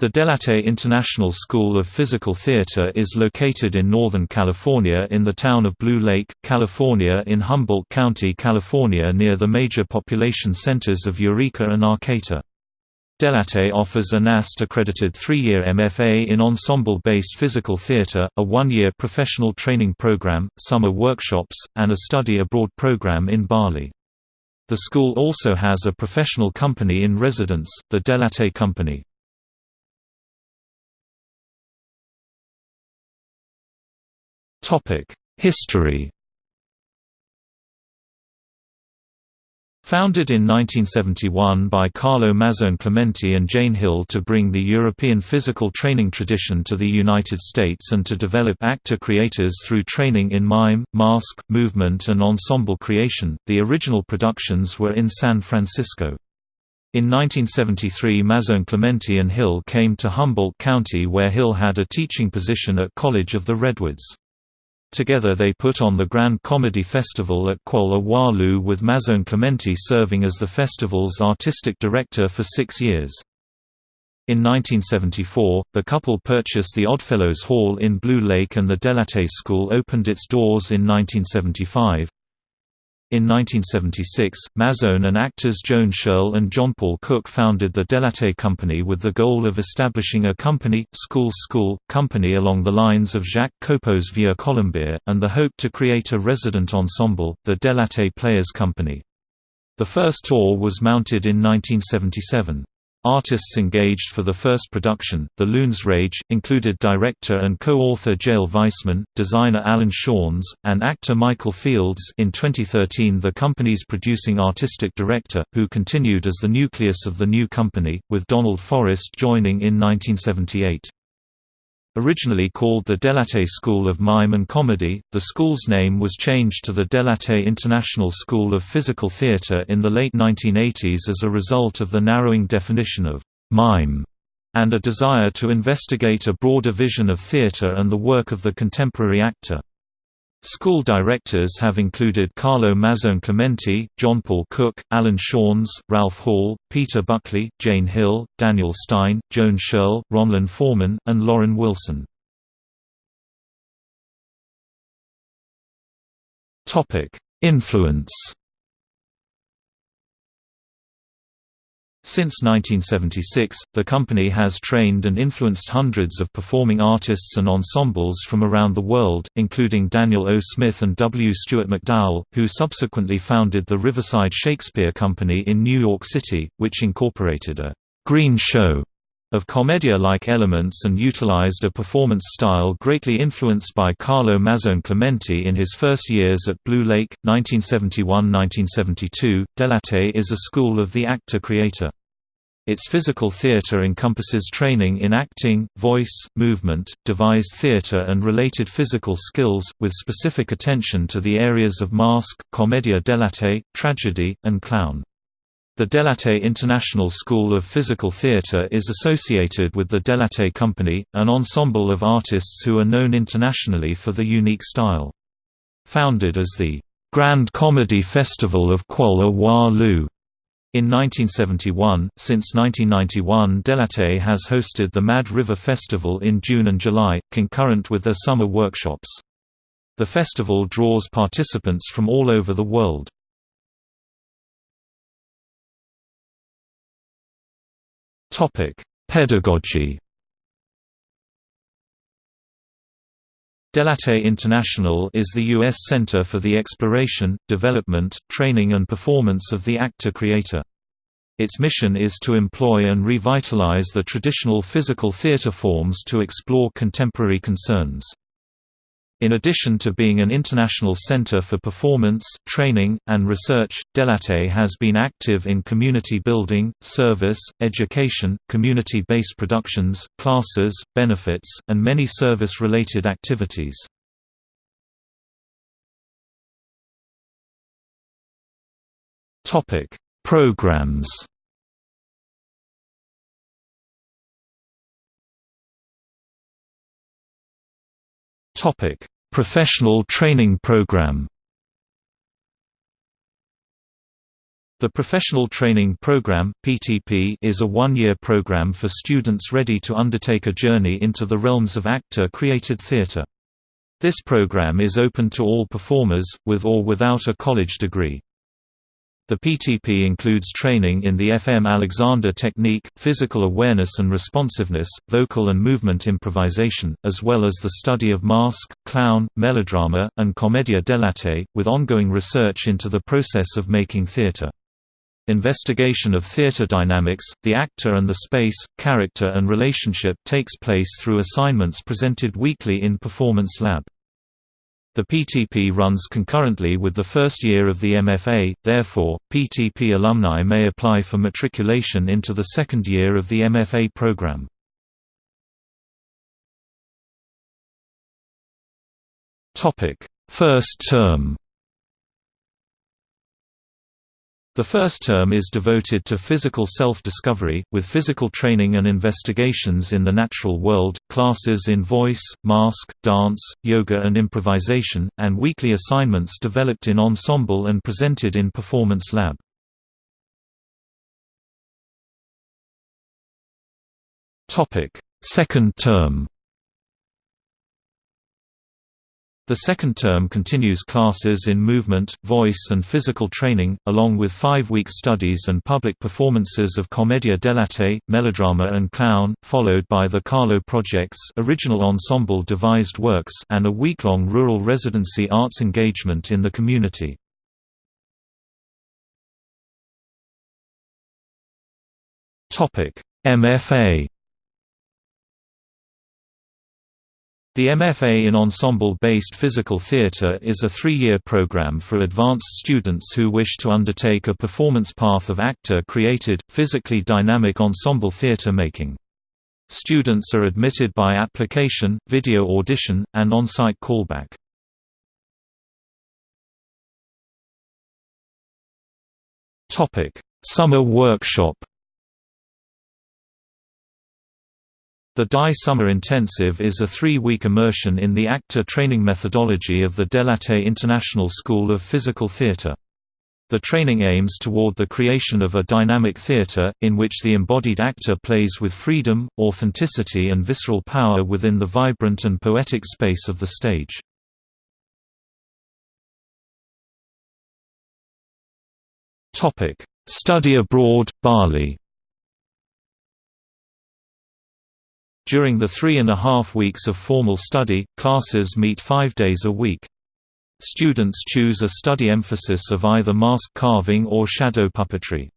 The Dell'Arte International School of Physical Theater is located in Northern California in the town of Blue Lake, California in Humboldt County, California near the major population centers of Eureka and Arcata. Dell'Arte offers a NAST-accredited three-year MFA in ensemble-based physical theater, a one-year professional training program, summer workshops, and a study abroad program in Bali. The school also has a professional company in residence, the Dell'Arte Company. History Founded in 1971 by Carlo Mazzone Clementi and Jane Hill to bring the European physical training tradition to the United States and to develop actor creators through training in mime, mask, movement and ensemble creation, the original productions were in San Francisco. In 1973 Mazzone Clementi and Hill came to Humboldt County where Hill had a teaching position at College of the Redwoods. Together they put on the Grand Comedy Festival at Kuala Walu with Mazzone Clementi serving as the festival's artistic director for six years. In 1974, the couple purchased the Oddfellows Hall in Blue Lake and the Dell'Arte School opened its doors in 1975. In 1976, Mazzone and actors Joan Schirle and John Paul Cook founded the Dell'Arte Company with the goal of establishing a company, school school, company along the lines of Jacques Copeau's Vieux Colombier, and the hope to create a resident ensemble, the Dell'Arte Players Company. The first tour was mounted in 1977. Artists engaged for the first production, The Loon's Rage, included director and co-author Jael Weissman, designer Alan Shawns, and actor Michael Fields in 2013 the company's producing artistic director, who continued as the nucleus of the new company, with Donald Forrest joining in 1978. Originally called the Dell'Arte School of Mime and Comedy, the school's name was changed to the Dell'Arte International School of Physical Theatre in the late 1980s as a result of the narrowing definition of «mime» and a desire to investigate a broader vision of theatre and the work of the contemporary actor. School directors have included Carlo Mazzone Clementi, John Paul Cook, Alan Shawns, Ralph Hall, Peter Buckley, Jane Hill, Daniel Stein, Joan Schirle, Ronlyn Foreman, and Lauren Wilson. Influence Since 1976, the company has trained and influenced hundreds of performing artists and ensembles from around the world, including Daniel O. Smith and W. Stuart McDowell, who subsequently founded the Riverside Shakespeare Company in New York City, which incorporated a «green show» of commedia-like elements and utilized a performance style greatly influenced by Carlo Mazzone Clementi in his first years at Blue Lake, 1971–1972. Dell'Arte is a school of the actor-creator. Its physical theater encompasses training in acting, voice, movement, devised theater and related physical skills, with specific attention to the areas of mask, commedia dell'arte, tragedy, and clown. The Dell'Arte International School of Physical Theatre is associated with the Dell'Arte Company, an ensemble of artists who are known internationally for the unique style. Founded as the Grand Comedy Festival of Kuala Walu in 1971, since 1991 Dell'Arte has hosted the Mad River Festival in June and July, concurrent with their summer workshops. The festival draws participants from all over the world. Pedagogy Dell'Arte International is the U.S. center for the exploration, development, training and performance of the actor-creator. Its mission is to employ and revitalize the traditional physical theater forms to explore contemporary concerns. In addition to being an international center for performance, training, and research, Dell'Arte has been active in community building, service, education, community-based productions, classes, benefits, and many service-related activities. Programs Topic: Professional Training Program. The Professional Training Program (PTP) is a one-year program for students ready to undertake a journey into the realms of actor-created theatre. This program is open to all performers, with or without a college degree. The PTP includes training in the FM Alexander technique, physical awareness and responsiveness, vocal and movement improvisation, as well as the study of mask, clown, melodrama, and commedia dell'arte, with ongoing research into the process of making theatre. Investigation of theatre dynamics, the actor and the space, character and relationship takes place through assignments presented weekly in Performance Lab. The PTP runs concurrently with the first year of the MFA, therefore, PTP alumni may apply for matriculation into the second year of the MFA program. First term The first term is devoted to physical self-discovery, with physical training and investigations in the natural world, classes in voice, mask, dance, yoga and improvisation, and weekly assignments developed in ensemble and presented in Performance Lab. Second term The second term continues classes in movement, voice and physical training, along with five-week studies and public performances of commedia dell'arte, melodrama and clown, followed by the Carlo Project's original ensemble devised works and a week-long rural residency arts engagement in the community. MFA The MFA in Ensemble-based physical theatre is a three-year program for advanced students who wish to undertake a performance path of actor-created, physically dynamic ensemble theatre making. Students are admitted by application, video audition, and on-site callback. Summer workshop The DI Summer Intensive is a three-week immersion in the actor training methodology of the dell'arte International School of Physical Theatre. The training aims toward the creation of a dynamic theatre, in which the embodied actor plays with freedom, authenticity and visceral power within the vibrant and poetic space of the stage. Study abroad, Bali During the three and a half weeks of formal study, classes meet five days a week. Students choose a study emphasis of either mask carving or shadow puppetry.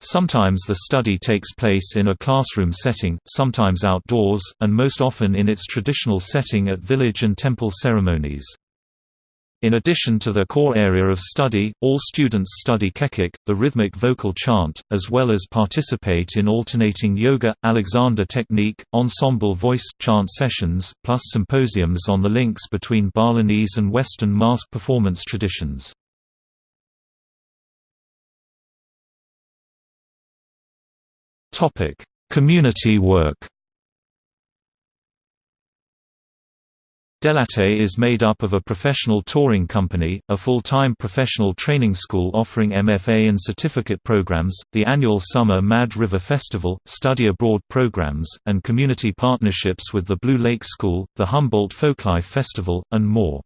Sometimes the study takes place in a classroom setting, sometimes outdoors, and most often in its traditional setting at village and temple ceremonies. In addition to the core area of study, all students study kecak, the rhythmic vocal chant, as well as participate in alternating yoga, Alexander technique, ensemble voice, chant sessions, plus symposiums on the links between Balinese and Western mask performance traditions. Community work dell'arte is made up of a professional touring company, a full-time professional training school offering MFA and certificate programs, the annual Summer Mad River Festival, study abroad programs, and community partnerships with the Blue Lake School, the Humboldt Folklife Festival, and more.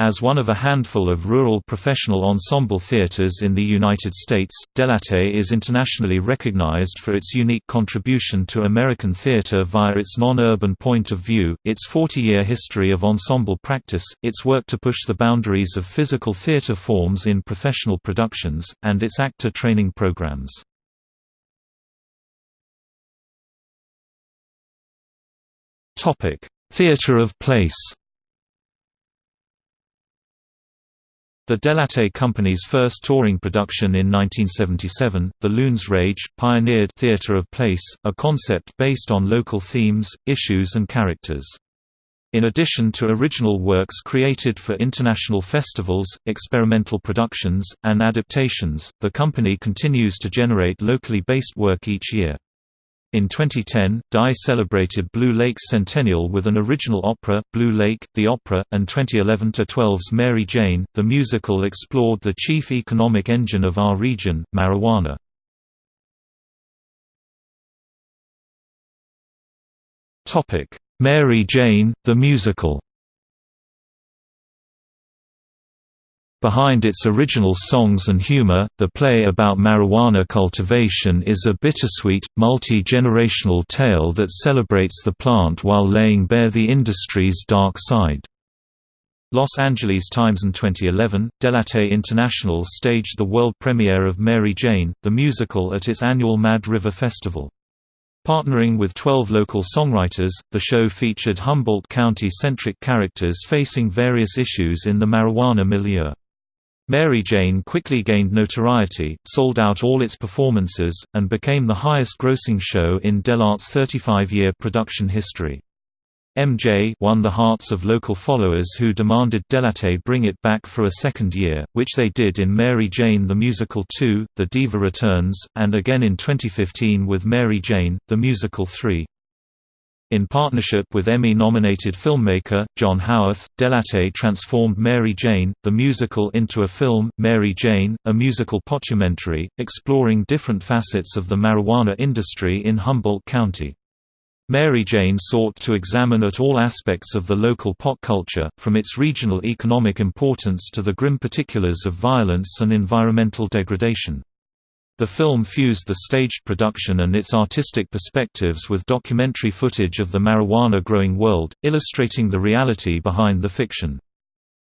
As one of a handful of rural professional ensemble theaters in the United States, dell'arte is internationally recognized for its unique contribution to American theater via its non-urban point of view, its 40-year history of ensemble practice, its work to push the boundaries of physical theater forms in professional productions, and its actor training programs. Theater of place The dell'arte Company's first touring production in 1977, The Loon's Rage, pioneered theatre of place, a concept based on local themes, issues and characters. In addition to original works created for international festivals, experimental productions, and adaptations, the company continues to generate locally based work each year. In 2010, Dye celebrated Blue Lake's centennial with an original opera, Blue Lake, the Opera, and 2011-12's Mary Jane, the musical explored the chief economic engine of our region, marijuana. Mary Jane, the musical Behind its original songs and humor, the play about marijuana cultivation is a bittersweet, multi-generational tale that celebrates the plant while laying bare the industry's dark side. Los Angeles Times in 2011, Dell'Arte International staged the world premiere of Mary Jane, the musical at its annual Mad River Festival. Partnering with 12 local songwriters, the show featured Humboldt County-centric characters facing various issues in the marijuana milieu. Mary Jane quickly gained notoriety, sold out all its performances, and became the highest-grossing show in Dell'Arte's 35-year production history. MJ won the hearts of local followers who demanded Dell'Arte bring it back for a second year, which they did in Mary Jane the Musical 2, The Diva Returns, and again in 2015 with Mary Jane, the Musical 3. In partnership with Emmy-nominated filmmaker, John Howarth, Dell'Arte transformed Mary Jane, the musical into a film, Mary Jane, a musical potumentary, exploring different facets of the marijuana industry in Humboldt County. Mary Jane sought to examine at all aspects of the local pot culture, from its regional economic importance to the grim particulars of violence and environmental degradation. The film fused the staged production and its artistic perspectives with documentary footage of the marijuana-growing world, illustrating the reality behind the fiction.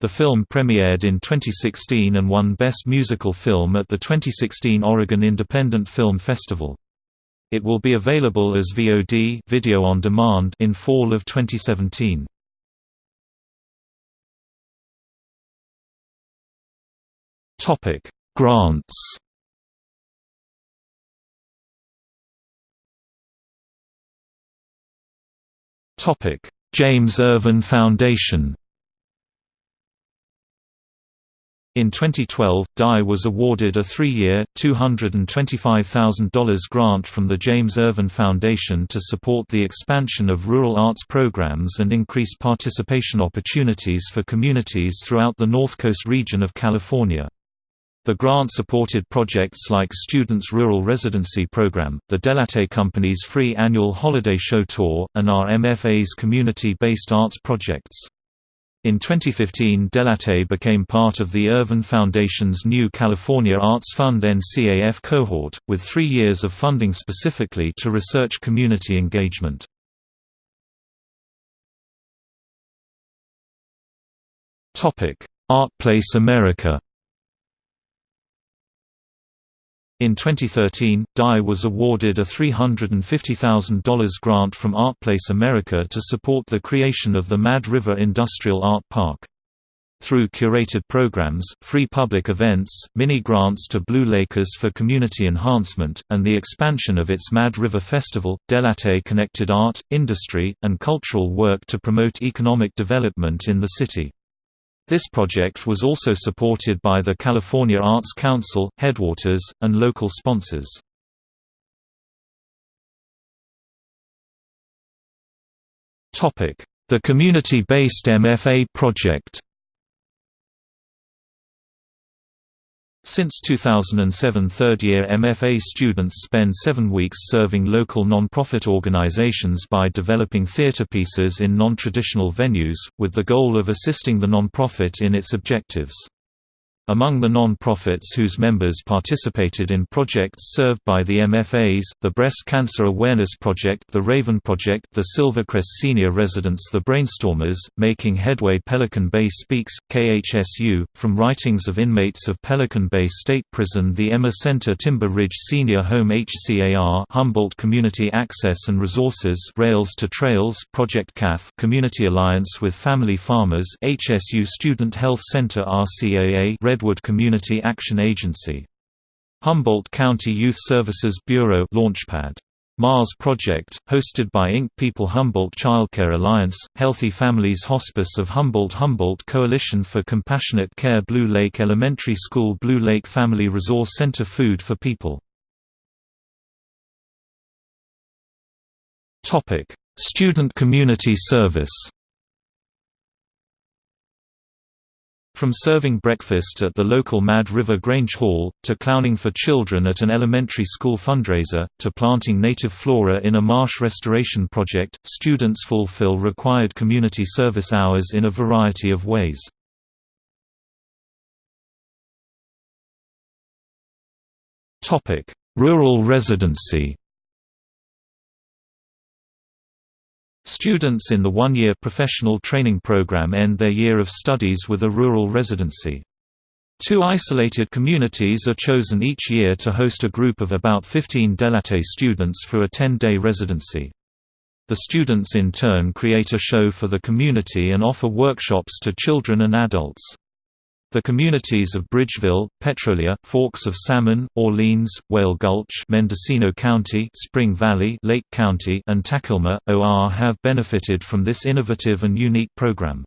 The film premiered in 2016 and won Best Musical Film at the 2016 Oregon Independent Film Festival. It will be available as VOD video on demand in fall of 2017. Topic: Grants James Irvine Foundation In 2012, Dye was awarded a three-year, $225,000 grant from the James Irvine Foundation to support the expansion of rural arts programs and increase participation opportunities for communities throughout the North Coast region of California. The grant supported projects like Students' Rural Residency Program, the Dell'Arte Company's free annual holiday show tour, and our MFA's community-based arts projects. In 2015 Dell'Arte became part of the Irvine Foundation's new California Arts Fund NCAF cohort, with three years of funding specifically to research community engagement. ArtPlace America In 2013, Dye was awarded a $350,000 grant from ArtPlace America to support the creation of the Mad River Industrial Art Park. Through curated programs, free public events, mini-grants to Blue Lakers for community enhancement, and the expansion of its Mad River Festival, Dell'Arte connected art, industry, and cultural work to promote economic development in the city. This project was also supported by the California Arts Council, Headwaters, and local sponsors. The community-based MFA project Since 2007 third-year MFA students spend seven weeks serving local non-profit organizations by developing theater pieces in non-traditional venues, with the goal of assisting the non-profit in its objectives. Among the non-profits whose members participated in projects served by the MFAs, the Breast Cancer Awareness Project the Raven Project the Silvercrest Senior Residents the Brainstormers, Making Headway Pelican Bay Speaks, KHSU, from writings of inmates of Pelican Bay State Prison the Emma Center Timber Ridge Senior Home HCAR Humboldt Community Access and Resources Rails to Trails Project CAF Community Alliance with Family Farmers HSU Student Health Center RCAA Redwood Community Action Agency. Humboldt County Youth Services Bureau Launchpad. Mars Project, hosted by Inc. People Humboldt Childcare Alliance, Healthy Families Hospice of Humboldt Humboldt Coalition for Compassionate Care Blue Lake Elementary School Blue Lake Family Resource Center Food for People Student community service From serving breakfast at the local Mad River Grange Hall, to clowning for children at an elementary school fundraiser, to planting native flora in a marsh restoration project, students fulfill required community service hours in a variety of ways. Rural residency Students in the one-year professional training program end their year of studies with a rural residency. Two isolated communities are chosen each year to host a group of about 15 Dell'Arte students for a 10-day residency. The students in turn create a show for the community and offer workshops to children and adults. The communities of Bridgeville, Petrolia, Forks of Salmon, Orleans, Whale Gulch, Mendocino County, Spring Valley, Lake County, and Takilma, OR have benefited from this innovative and unique program.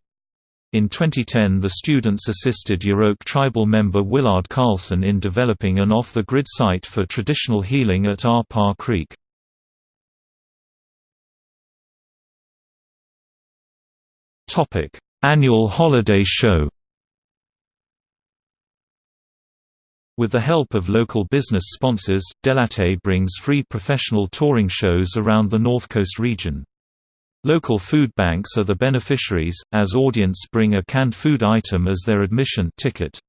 In 2010 the students assisted Yurok tribal member Willard Carlson in developing an off-the-grid site for traditional healing at R. Parr Creek. Annual holiday show With the help of local business sponsors, Dell'Arte brings free professional touring shows around the North Coast region. Local food banks are the beneficiaries, as audience bring a canned food item as their admission ticket.